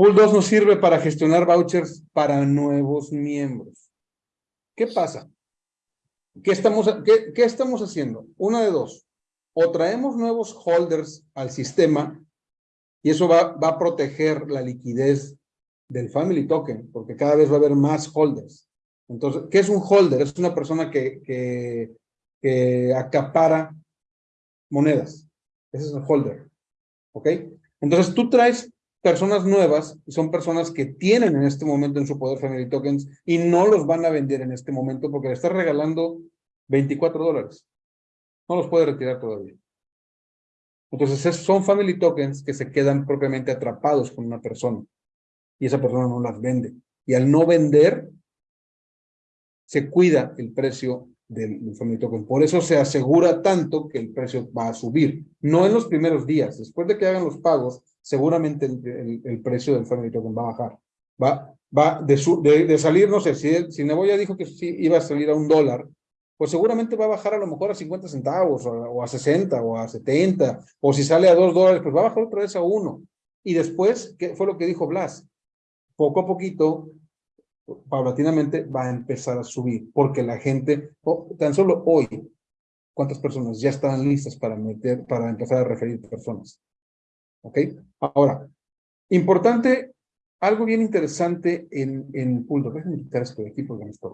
Pool 2 nos sirve para gestionar vouchers para nuevos miembros. ¿Qué pasa? ¿Qué estamos, qué, qué estamos haciendo? Una de dos. O traemos nuevos holders al sistema y eso va, va a proteger la liquidez del Family Token, porque cada vez va a haber más holders. Entonces, ¿qué es un holder? Es una persona que, que, que acapara monedas. Ese es un holder. ¿Ok? Entonces, tú traes personas nuevas, son personas que tienen en este momento en su poder Family Tokens y no los van a vender en este momento porque le estás regalando 24 dólares. No los puede retirar todavía. Entonces, son Family Tokens que se quedan propiamente atrapados con una persona y esa persona no las vende. Y al no vender, se cuida el precio del, Family Token. Por eso se asegura tanto que el precio va a subir. No en los primeros días. Después de que hagan los pagos, seguramente el, precio del Family Token va a bajar. Va, va de, de, salir, no sé, si, si Neboya dijo que sí iba a salir a un dólar, pues seguramente va a bajar a lo mejor a 50 centavos, o a, 60, o a 70, o si sale a 2 dólares, pues va a bajar otra vez a 1. Y después, ¿qué fue lo que dijo Blas? Poco a poquito, paulatinamente, va a empezar a subir, porque la gente, tan solo hoy, ¿cuántas personas ya están listas para meter, para empezar a referir personas? ¿Ok? Ahora, importante, algo bien interesante en, en Pool Déjenme quitar esto de aquí porque me está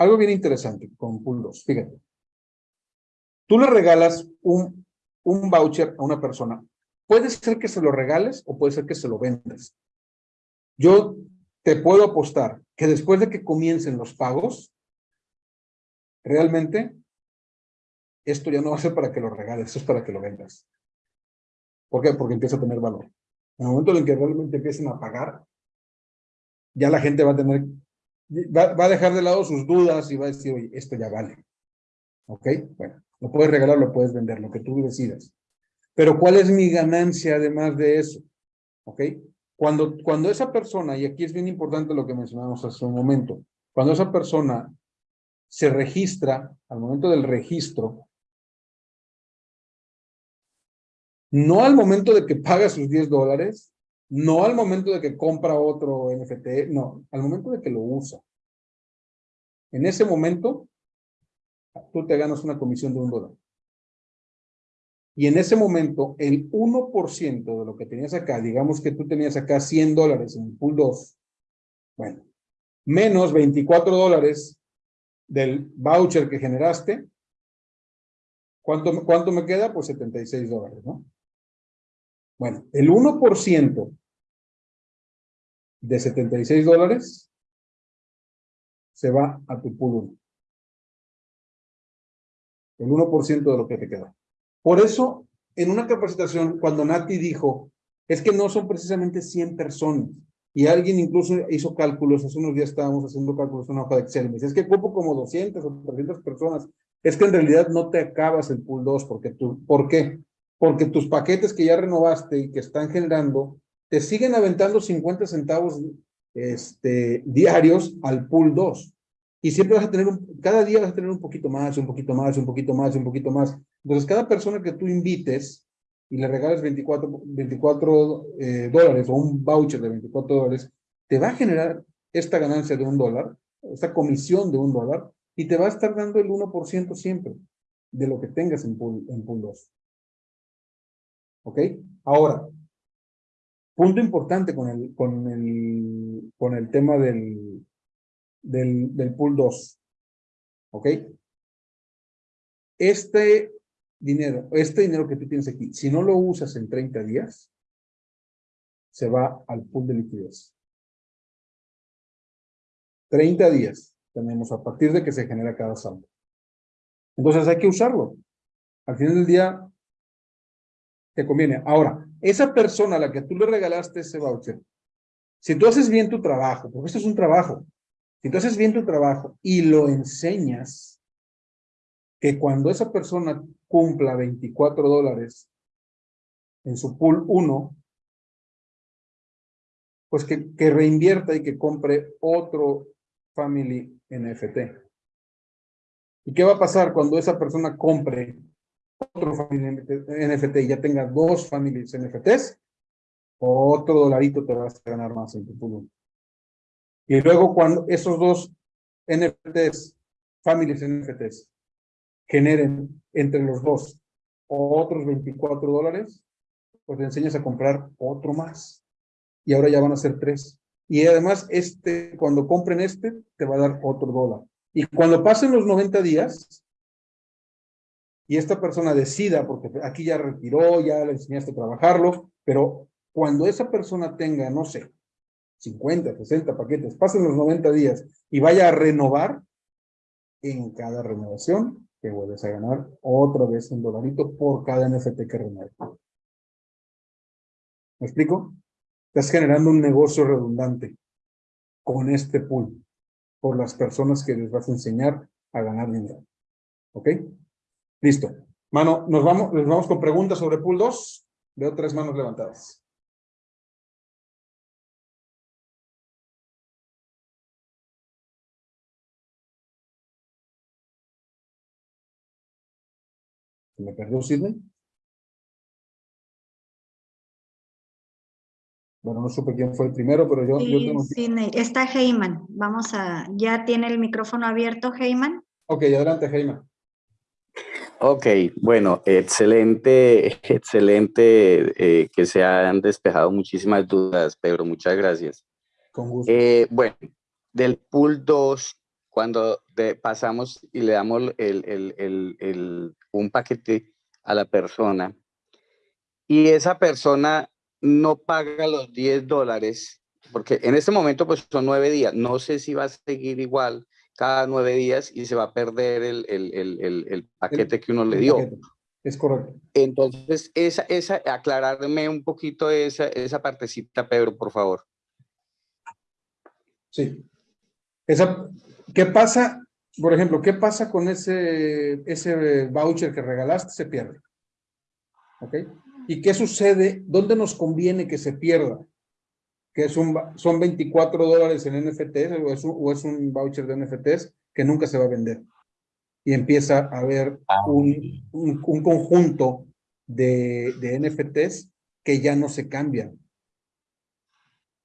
algo bien interesante con Pool 2, fíjate. Tú le regalas un, un voucher a una persona. Puede ser que se lo regales o puede ser que se lo vendas. Yo te puedo apostar que después de que comiencen los pagos, realmente esto ya no va a ser para que lo regales, es para que lo vendas. ¿Por qué? Porque empieza a tener valor. En el momento en que realmente empiecen a pagar, ya la gente va a tener va, a dejar de lado sus dudas y va a decir, oye, esto ya vale. ¿Ok? Bueno, lo puedes regalar, lo puedes vender, lo que tú decidas. Pero ¿cuál es mi ganancia además de eso? ¿Ok? Cuando, cuando esa persona, y aquí es bien importante lo que mencionamos hace un momento, cuando esa persona se registra, al momento del registro, no al momento de que paga sus 10 dólares, no al momento de que compra otro NFT, no, al momento de que lo usa. En ese momento, tú te ganas una comisión de un dólar. Y en ese momento, el 1% de lo que tenías acá, digamos que tú tenías acá 100 dólares en el pool 2, bueno, menos 24 dólares del voucher que generaste, ¿cuánto, cuánto me queda? Pues 76 dólares, ¿no? Bueno, el 1% de 76 dólares se va a tu pool 1. El 1% de lo que te queda. Por eso, en una capacitación, cuando Nati dijo, es que no son precisamente 100 personas, y alguien incluso hizo cálculos, hace unos días estábamos haciendo cálculos en una hoja de Excel, me dice, es que ocupo como 200 o 300 personas, es que en realidad no te acabas el pool 2, porque tú, ¿por qué? Porque tus paquetes que ya renovaste y que están generando te siguen aventando 50 centavos este, diarios al pool 2. Y siempre vas a tener, un, cada día vas a tener un poquito más, un poquito más, un poquito más, un poquito más. Entonces, cada persona que tú invites y le regales 24, 24 eh, dólares o un voucher de 24 dólares, te va a generar esta ganancia de un dólar, esta comisión de un dólar, y te va a estar dando el 1% siempre de lo que tengas en pool, en pool 2. ¿Ok? Ahora, Punto importante con el, con el, con el tema del, del, del pool 2. ¿Ok? Este dinero, este dinero que tú tienes aquí, si no lo usas en 30 días, se va al pool de liquidez. 30 días tenemos a partir de que se genera cada saldo. Entonces hay que usarlo. Al final del día, te conviene. Ahora, esa persona a la que tú le regalaste ese voucher, si tú haces bien tu trabajo, porque esto es un trabajo, haces bien tu trabajo y lo enseñas, que cuando esa persona cumpla 24 dólares en su pool 1, pues que, que reinvierta y que compre otro family NFT. ¿Y qué va a pasar cuando esa persona compre otro family NFT y ya tenga dos familias NFTs, otro dolarito te vas a ganar más en tu pool. Y luego cuando esos dos NFTs, families NFTs, generen entre los dos otros 24 dólares, pues te enseñas a comprar otro más. Y ahora ya van a ser tres. Y además, este, cuando compren este, te va a dar otro dólar. Y cuando pasen los 90 días, y esta persona decida, porque aquí ya retiró, ya le enseñaste a trabajarlo, pero cuando esa persona tenga, no sé, 50, 60 paquetes, pasen los 90 días y vaya a renovar, en cada renovación te vuelves a ganar otra vez un dolarito por cada NFT que renueve. ¿Me explico? Estás generando un negocio redundante con este pool por las personas que les vas a enseñar a ganar dinero. ¿Ok? Listo. Mano, nos vamos, nos vamos con preguntas sobre pool 2. Veo tres manos levantadas. ¿Me perdió Sidney? Bueno, no supe quién fue el primero, pero yo, sí, yo tengo... Sidney. Está Heyman. Vamos a... ¿Ya tiene el micrófono abierto, Heyman? Ok, adelante, Heyman. Ok, bueno, excelente, excelente eh, que se han despejado muchísimas dudas, Pedro, muchas gracias. Con gusto. Eh, bueno, del pool 2, cuando de, pasamos y le damos el, el, el, un paquete a la persona y esa persona no paga los 10 dólares, porque en este momento pues son nueve días, no sé si va a seguir igual cada nueve días y se va a perder el, el, el, el paquete que uno le dio. Es correcto. Entonces, esa, esa, aclararme un poquito esa, esa partecita, Pedro, por favor. Sí. Esa, ¿Qué pasa, por ejemplo, qué pasa con ese, ese voucher que regalaste? Se pierde. ¿Ok? ¿Y qué sucede? ¿Dónde nos conviene que se pierda? Que es un, son 24 dólares en NFTs o es, un, o es un voucher de NFTs que nunca se va a vender. Y empieza a haber un, un, un conjunto de, de NFTs que ya no se cambian.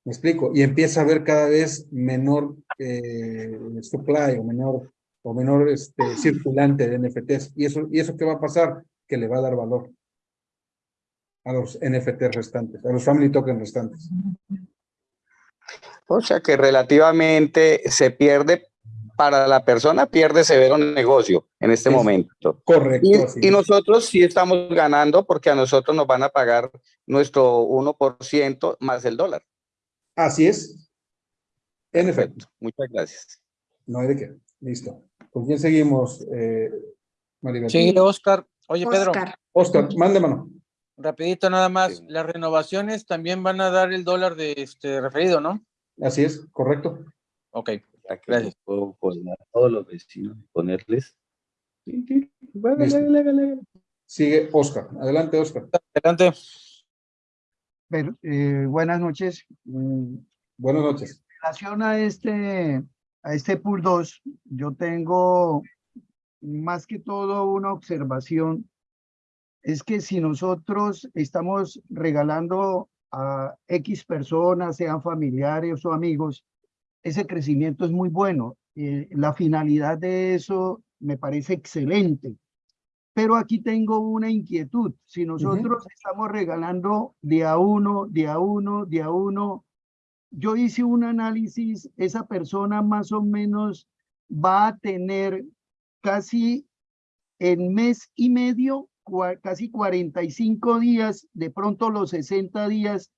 ¿Me explico? Y empieza a haber cada vez menor eh, supply o menor, o menor este, circulante de NFTs. ¿Y eso, ¿Y eso qué va a pasar? Que le va a dar valor a los NFT restantes, a los family token restantes. O sea que relativamente se pierde para la persona, pierde severo negocio en este es momento. Correcto. Y, y, nosotros sí estamos ganando porque a nosotros nos van a pagar nuestro 1% más el dólar. Así es. En efecto. Muchas gracias. No hay de qué. Listo. ¿Con quién seguimos, eh, Maribel? Sí, Oscar. Oye, Pedro. Oscar, Oscar mande mano. Rapidito nada más, sí. las renovaciones también van a dar el dólar de este referido, ¿no? Así es, correcto. Ok, gracias. Puedo poner a todos los vecinos, ponerles. Sigue Oscar. Adelante, Oscar. Adelante. Pero, eh, buenas noches. Buenas noches. En relación a este, a este pool 2, yo tengo más que todo una observación es que si nosotros estamos regalando a X personas, sean familiares o amigos, ese crecimiento es muy bueno. Eh, la finalidad de eso me parece excelente. Pero aquí tengo una inquietud. Si nosotros uh -huh. estamos regalando de a uno, de a uno, de a uno, yo hice un análisis, esa persona más o menos va a tener casi en mes y medio casi 45 días, de pronto los 60 días,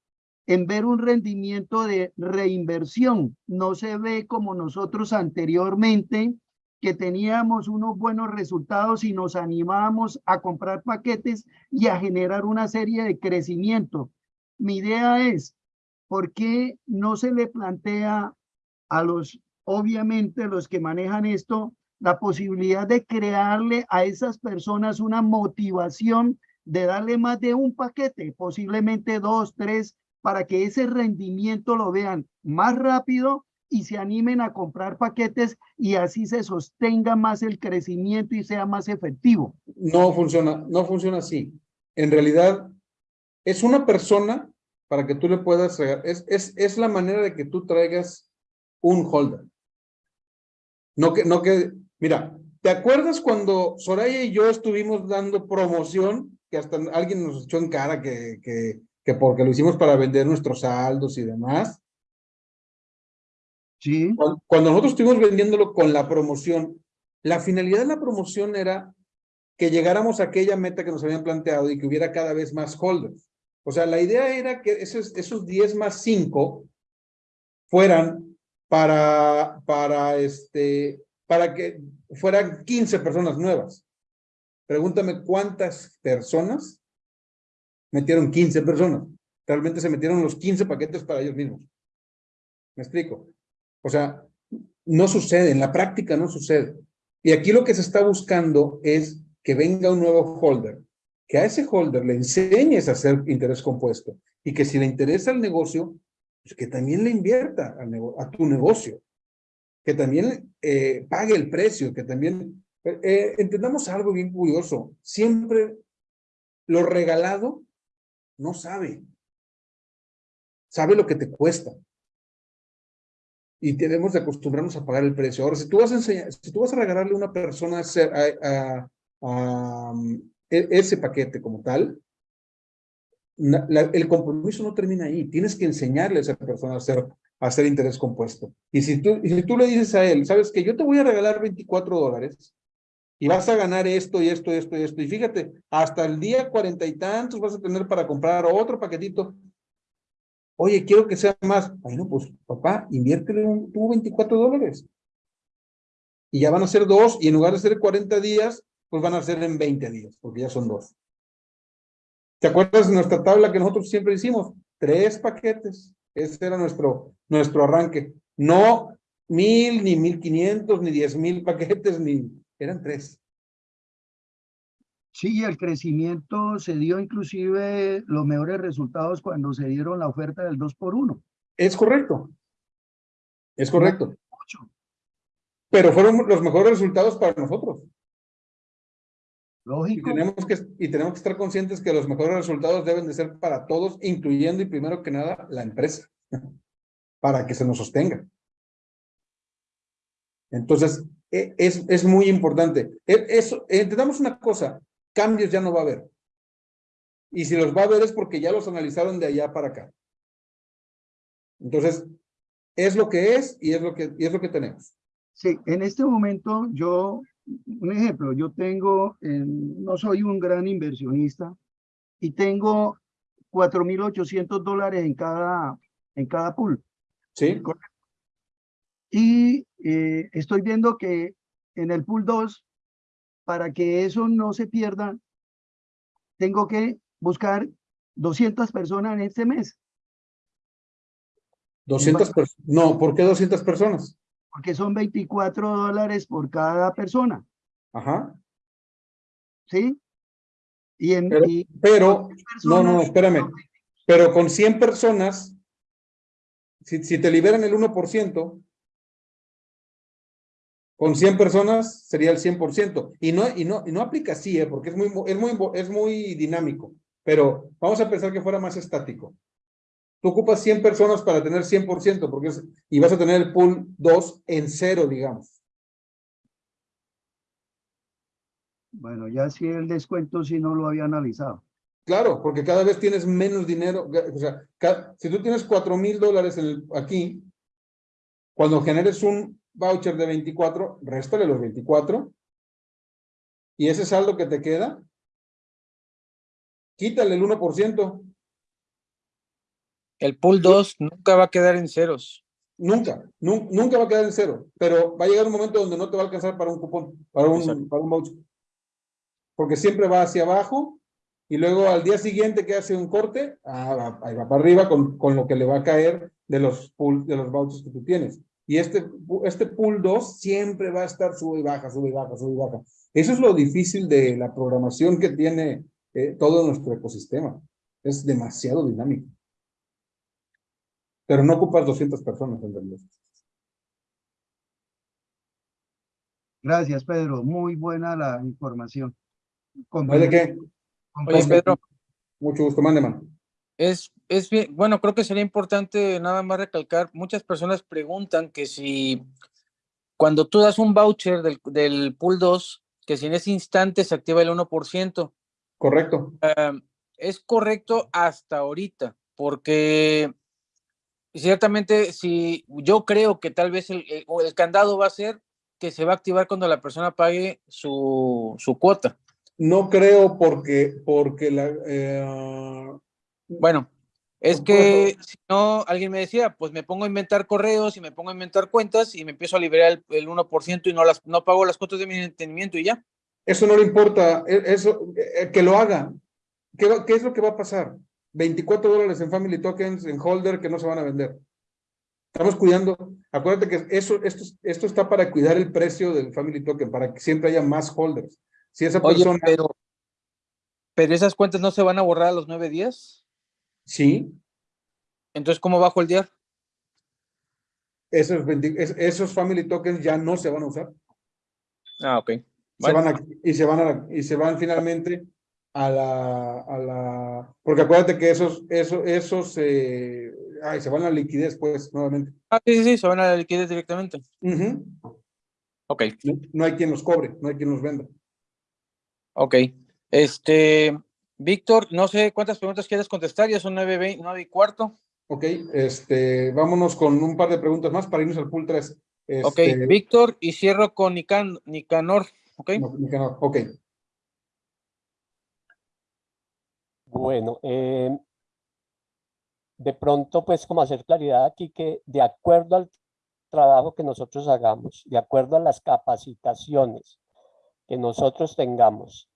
en ver un rendimiento de reinversión. No se ve como nosotros anteriormente, que teníamos unos buenos resultados y nos animábamos a comprar paquetes y a generar una serie de crecimiento. Mi idea es, ¿por qué no se le plantea a los, obviamente, los que manejan esto, la posibilidad de crearle a esas personas una motivación de darle más de un paquete, posiblemente dos, tres, para que ese rendimiento lo vean más rápido y se animen a comprar paquetes y así se sostenga más el crecimiento y sea más efectivo. No funciona, no funciona así. En realidad, es una persona para que tú le puedas, es, es, es la manera de que tú traigas un holder. No que, no que, mira, ¿te acuerdas cuando Soraya y yo estuvimos dando promoción, que hasta alguien nos echó en cara que, que, que porque lo hicimos para vender nuestros saldos y demás? Sí, Cuando, cuando nosotros estuvimos vendiéndolo con la promoción, la finalidad de la promoción era que llegáramos a aquella meta que nos habían planteado y que hubiera cada vez más holders. O sea, la idea era que esos, esos 10 más 5 fueran para, para, este, para que fueran 15 personas nuevas. Pregúntame cuántas personas metieron 15 personas. Realmente se metieron los 15 paquetes para ellos mismos. ¿Me explico? O sea, no sucede, en la práctica no sucede. Y aquí lo que se está buscando es que venga un nuevo holder, que a ese holder le enseñes a hacer interés compuesto y que si le interesa el negocio, pues que también le invierta a tu negocio, que también eh, pague el precio, que también... eh, eh, entendamos algo bien curioso, siempre lo regalado no sabe, sabe lo que te cuesta y debemos de acostumbrarnos a pagar el precio. Ahora, si tú vas a enseñar, si tú vas a regalarle a una persona a a, a- ese paquete como tal, el compromiso no termina ahí. Tienes que enseñarle a esa persona a hacer, a hacer interés compuesto. Y si, tú, y si tú le dices a él, sabes que yo te voy a regalar 24 dólares y vas a ganar esto y esto y esto y esto, y fíjate, hasta el día cuarenta y tantos vas a tener para comprar otro paquetito, Oye, quiero que sea más. Bueno, pues papá, inviértele un, tú 24 dólares. Y ya van a ser dos, y en lugar de ser 40 días, pues van a ser en 20 días, porque ya son dos. ¿Te acuerdas de nuestra tabla que nosotros siempre hicimos? Tres paquetes. Ese era nuestro, nuestro arranque. No mil, ni mil quinientos, ni diez mil paquetes, ni... Eran tres. sí, el crecimiento se dio inclusive los mejores resultados cuando se dieron la oferta del 2 por 1 Es correcto. Es correcto. Pero fueron los mejores resultados para nosotros. Y tenemos, que, y tenemos que estar conscientes que los mejores resultados deben de ser para todos, incluyendo y primero que nada la empresa, para que se nos sostenga. Entonces, e- es, es muy importante. E- Eso, entendamos una cosa, cambios ya no va a haber. Y si los va a haber es porque ya los analizaron de allá para acá. Entonces, es lo que es y es lo que, y es lo que tenemos. Sí, en este momento yo, un ejemplo, yo tengo, eh, no soy un gran inversionista y tengo 4.800 dólares en cada, en cada pool. ¿Sí? Y eh, estoy viendo que en el pool 2, para que eso no se pierda, tengo que buscar 200 personas en este mes, 200 personas. No, ¿por qué 200 personas? Porque son 24 dólares por cada persona, Ajá. ¿sí? Y en, Pero- y Pero, no, no, personas- espérame. Pero con 100 personas, si, si te liberan el 1%, con 100 personas sería el 100%. Y no, y no, y no aplica así, ¿eh? porque es muy, es, muy, es muy dinámico. Pero vamos a pensar que fuera más estático. Tú ocupas 100 personas para tener 100%, porque es, y vas a tener el pool 2 en cero, digamos. Bueno, ya sí el descuento sí no lo había analizado. Claro, porque cada vez tienes menos dinero. O sea, ca- si tú tienes cuatro mil dólares aquí, cuando generes un voucher de 24, réstale los 24. Y ese saldo que te queda, quítale el 1%. El pool 2 nunca va a quedar en ceros. Nunca, nun- nunca va a quedar en cero. Pero va a llegar un momento donde no te va a alcanzar para un cupón, para un, para un voucher. Porque siempre va hacia abajo y luego al día siguiente que hace un corte, ah, va- ahí va para arriba con, con lo que le va a caer de los pool, de los vouchers que tú tienes. Y este, este pool 2 siempre va a estar sube y baja, sube y baja, sube y baja. Eso es lo difícil de la programación que tiene eh, todo nuestro ecosistema. Es demasiado dinámico. Pero no ocupas 200 personas en realidad. Gracias, Pedro. Muy buena la información. ¿No hay de qué? Oye, Pedro, Mucho gusto, mande, mano. Es, es bien, bueno, creo que sería importante nada más recalcar, muchas personas preguntan que si cuando tú das un voucher del, del pool 2, que si en ese instante se activa el 1%. Correcto. Uh, es correcto hasta ahorita, porque ciertamente si yo creo que tal vez el, el, el, candado va a ser que se va a activar cuando la persona pague su, su cuota. No creo porque, porque la... Eh, bueno, es que si no, alguien me decía, pues me pongo a inventar correos y me pongo a inventar cuentas y me empiezo a liberar el, el 1% y no, las, no pago las cuotas de mi entendimiento y ya. Eso no le importa, eso, que lo haga. ¿Qué, ¿Qué es lo que va a pasar? 24 dólares en Family Tokens, en Holder, que no se van a vender. Estamos cuidando, acuérdate que eso, esto, esto está para cuidar el precio del Family Token, para que siempre haya más holders. Si esa persona... Pero, pero esas cuentas no se van a borrar a los nueve días. Sí. Entonces, ¿cómo bajo el día? Esos, 20, esos Family Tokens ya no se van a usar. Ah, ok. Se van a, y, se van a, y se van finalmente a la, a la, porque acuérdate que esos, esos, esos, eh, ay, se van a la liquidez, pues, nuevamente. Ah, sí, sí, sí, se van a la liquidez directamente. Uh -huh. Ok. No, no, hay quien los cobre, no hay quien los venda. Ok. Este, Víctor, no sé cuántas preguntas quieres contestar, ya son nueve, 20, 9 y cuarto. Ok, este, vámonos con un par de preguntas más para irnos al pool 3. Este, ok, Víctor, y cierro con Nican, Nicanor. Ok. No, Nicanor, ok. Bueno, eh, de pronto, pues como hacer claridad aquí que de acuerdo al trabajo que nosotros hagamos, de acuerdo a las capacitaciones que nosotros tengamos,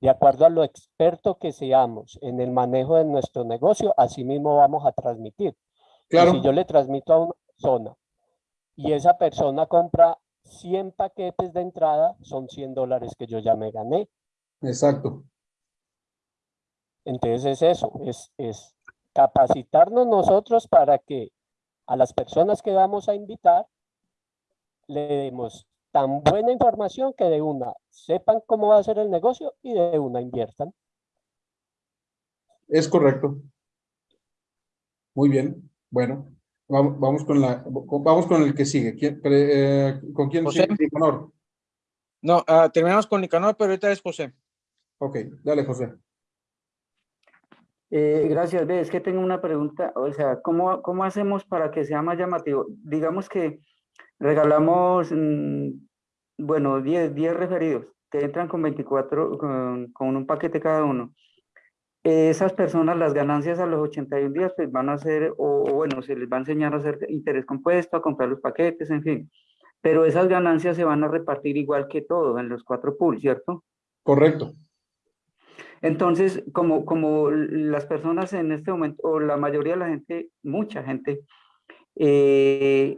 de acuerdo a lo experto que seamos en el manejo de nuestro negocio, así mismo vamos a transmitir. Claro. Y si yo le transmito a una persona y esa persona compra 100 paquetes de entrada, son 100 dólares que yo ya me gané. Exacto. Entonces es eso, es, es capacitarnos nosotros para que a las personas que vamos a invitar le demos tan buena información que de una sepan cómo va a ser el negocio y de una inviertan. Es correcto. Muy bien. Bueno, vamos, vamos con la vamos con el que sigue. ¿Quién, eh, ¿Con quién José. sigue? Nicanor. No, uh, terminamos con Nicanor, pero ahorita es José. Ok, dale, José. Eh, gracias, ve, es que tengo una pregunta, o sea, ¿cómo, ¿cómo hacemos para que sea más llamativo? Digamos que regalamos, mmm, bueno, 10, 10 referidos que entran con 24, con, con un paquete cada uno. Eh, esas personas, las ganancias a los 81 días, pues van a ser, o, o, bueno, se les va a enseñar a hacer interés compuesto, a comprar los paquetes, en fin. Pero esas ganancias se van a repartir igual que todo en los cuatro pools, ¿cierto? Correcto. Entonces, como, como las personas en este momento, o la mayoría de la gente, mucha gente, eh,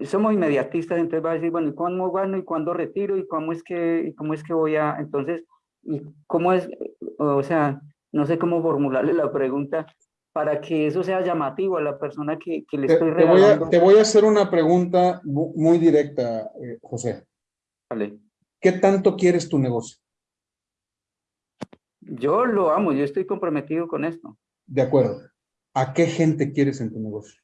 somos inmediatistas, entonces va a decir, bueno, ¿y cuándo gano y cuándo retiro y cómo es que, y cómo es que voy a, entonces, y cómo es, o sea, no sé cómo formularle la pregunta para que eso sea llamativo a la persona que, que le te, estoy te voy, regalando. a, te voy a hacer una pregunta muy directa, eh, José. Vale. ¿Qué tanto quieres tu negocio? Yo lo amo, yo estoy comprometido con esto. De acuerdo. ¿A qué gente quieres en tu negocio?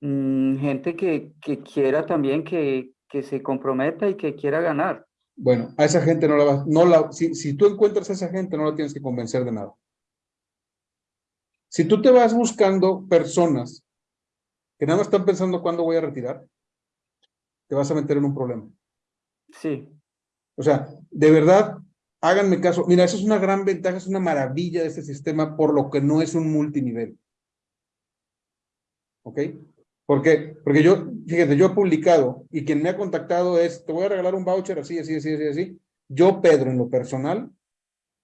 Mm, gente que, que quiera también que, que se comprometa y que quiera ganar. Bueno, a esa gente no la vas, no la, si, si tú encuentras a esa gente, no la tienes que convencer de nada. Si tú te vas buscando personas que nada más están pensando cuándo voy a retirar, te vas a meter en un problema. Sí. O sea, de verdad, háganme caso. Mira, eso es una gran ventaja, es una maravilla de este sistema, por lo que no es un multinivel. ¿Ok? ¿Por qué? Porque yo, fíjate, yo he publicado y quien me ha contactado es, te voy a regalar un voucher así, así, así, así, así. Yo, Pedro, en lo personal,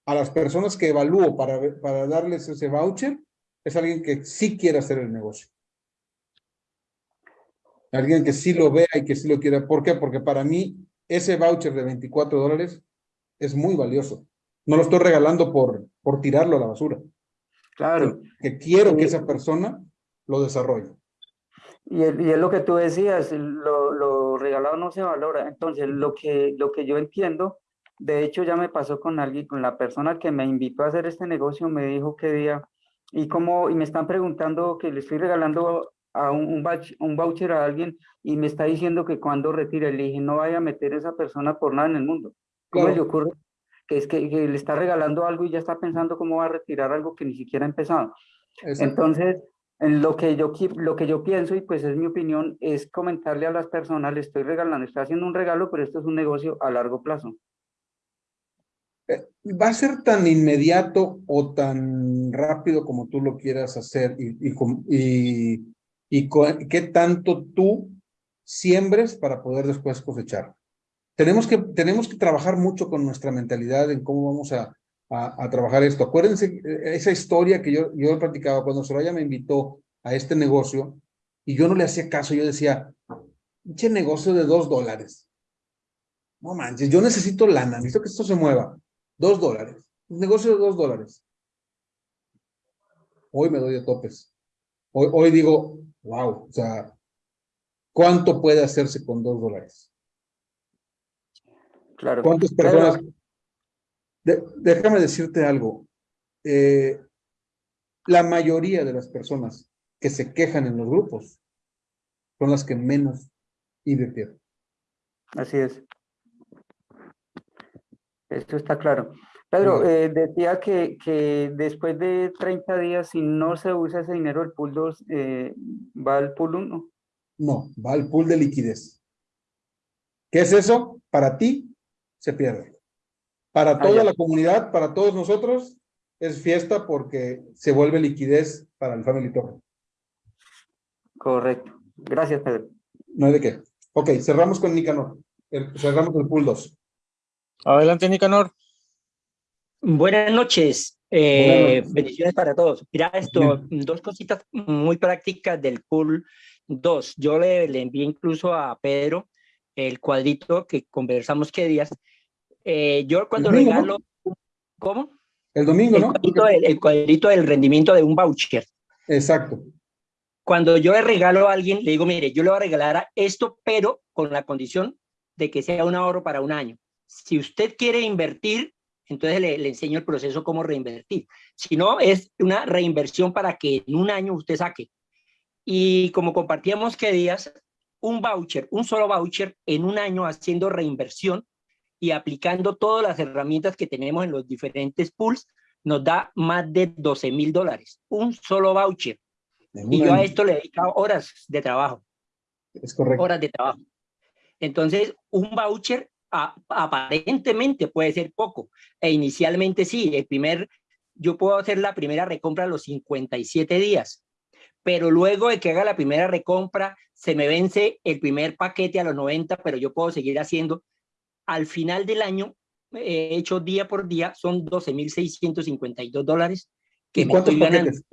a las personas que evalúo para, para darles ese voucher, es alguien que sí quiere hacer el negocio. Alguien que sí lo vea y que sí lo quiera. ¿Por qué? Porque para mí, ese voucher de 24 dólares es muy valioso. No lo estoy regalando por, por tirarlo a la basura. Claro. Que quiero que esa persona lo desarrolle. Y es, y es lo que tú decías, lo, lo, regalado no se valora. Entonces, lo que, lo que yo entiendo, de hecho ya me pasó con alguien, con la persona que me invitó a hacer este negocio, me dijo que día, y como, y me están preguntando que le estoy regalando a un, un, un voucher a alguien y me está diciendo que cuando retire, le dije, no vaya a meter a esa persona por nada en el mundo. ¿Cómo Claro. le ocurre? Que es que, que le está regalando algo y ya está pensando cómo va a retirar algo que ni siquiera ha empezado. Exacto. Entonces, en lo que yo lo que yo pienso y pues es mi opinión es comentarle a las personas, le estoy regalando, estoy haciendo un regalo, pero esto es un negocio a largo plazo. va a ser tan inmediato o tan rápido como tú lo quieras hacer y, y, y, qué tanto tú siembres para poder después cosechar. Tenemos que, tenemos que trabajar mucho con nuestra mentalidad en cómo vamos a, a, trabajar esto. Acuérdense eh, esa historia que yo, yo he platicado cuando Soraya me invitó a este negocio y yo no le hacía caso, yo decía, pinche negocio de dos dólares. No manches, yo necesito lana, necesito que esto se mueva. Dos dólares. Un negocio de dos dólares. Hoy me doy a topes. Hoy digo, wow, o sea, ¿cuánto puede hacerse con dos dólares? Claro. ¿Cuántas personas? De- déjame decirte algo. Eh, la mayoría de las personas que se quejan en los grupos son las que menos invirtieron. Así es. Esto está claro. Pedro, eh, decía que, que después de 30 días, si no se usa ese dinero, el pool 2 eh, va al pool 1. No, va al pool de liquidez. ¿Qué es eso? Para ti, se pierde. Para toda ya. la comunidad, para todos nosotros, es fiesta porque se vuelve liquidez para el Family Token. Correcto. Gracias, Pedro. No hay de qué. Ok, cerramos con Nicanor. El- cerramos el pool 2. Adelante, Nicanor. Buenas noches, eh, Buenas noches. bendiciones para todos. Mira esto, dos cositas muy prácticas del pool 2. Yo le, le envié incluso a Pedro el cuadrito que conversamos qué días. Eh, yo cuando domingo, ¿no? regalo, ¿cómo? El domingo, El ¿no? cuadrito, el cuadrito del rendimiento de un voucher. Exacto. Cuando yo le regalo a alguien, le digo, mire, yo le voy a regalar a esto, pero con la condición de que sea un ahorro para un año. Si usted quiere invertir, entonces le, le enseño el proceso cómo reinvertir. Si no, es una reinversión para que en un año usted saque. Y como compartíamos que días, un voucher, un solo voucher en un año haciendo reinversión y aplicando todas las herramientas que tenemos en los diferentes pools, nos da más de 12 mil dólares. Un solo voucher. Y yo a esto le he dedicado horas de trabajo, Es correcto. horas de trabajo. Entonces, un voucher a- aparentemente puede ser poco. E inicialmente sí, el primer, yo puedo hacer la primera recompra a los 57 días, pero luego de que haga la primera recompra, se me vence el primer paquete a los 90, pero yo puedo seguir haciendo. Al final del año, he hecho día por día, son 12.652 dólares que ¿Y me cuántos estoy ganando. paquetes?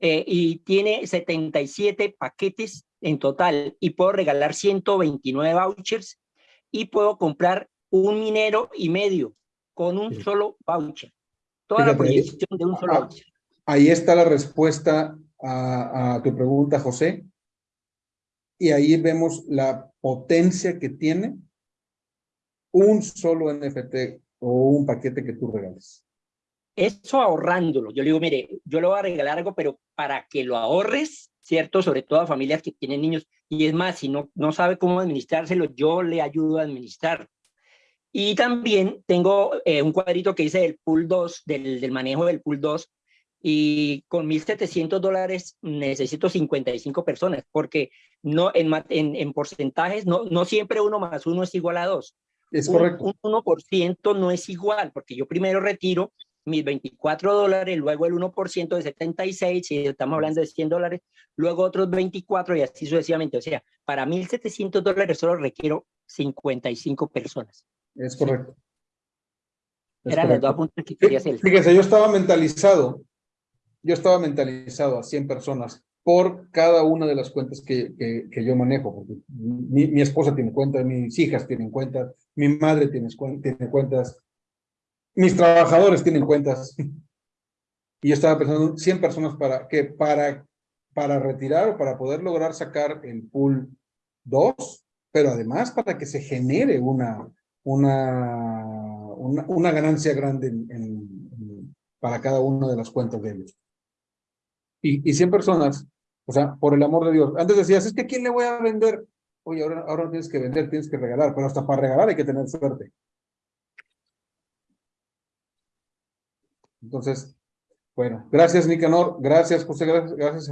Eh, y tiene 77 paquetes en total y puedo regalar 129 vouchers y puedo comprar un minero y medio con un Sí. solo voucher. Toda la Fíjate, proyección de un solo ah, voucher. Ahí está la respuesta a, a tu pregunta, José. Y ahí vemos la potencia que tiene un solo NFT o un paquete que tú regales. Eso ahorrándolo. Yo le digo, mire, yo le voy a regalar algo, pero para que lo ahorres, ¿cierto? Sobre todo a familias que tienen niños. Y es más, si no, no sabe cómo administrárselo, yo le ayudo a administrar. Y también tengo eh, un cuadrito que dice del pool 2, del, del manejo del pool 2, y con 1.700 dólares necesito 55 personas, porque no en, en, en porcentajes, no, no siempre uno más uno es igual a dos. Es Un- correcto. Un, 1% no es igual, porque yo primero retiro mis 24 dólares, luego el 1% de 76, si estamos hablando de 100 dólares, luego otros 24 y así sucesivamente. O sea, para 1.700 dólares solo requiero 55 personas. Es correcto. Es Eran los dos puntos que quería hacer. Fíjese, yo estaba mentalizado, yo estaba mentalizado a 100 personas por cada una de las cuentas que, que, yo manejo, porque mi, mi esposa tiene cuentas, mis hijas tienen cuentas, mi madre tiene, cuen- tiene cuentas, mis trabajadores tienen cuentas. Y yo estaba pensando 100 personas para que para, para retirar o para poder lograr sacar el pool 2, pero además para que se genere una, una, una, ganancia grande para cada una de las cuentas de ellos. Y, y 100 personas, o sea, por el amor de Dios. Antes decías, es que ¿a quién le voy a vender? Oye, ahora, ahora no tienes que vender, tienes que regalar, pero hasta para regalar hay que tener suerte. Entonces, bueno, gracias Nicanor, gracias José, gracias, gracias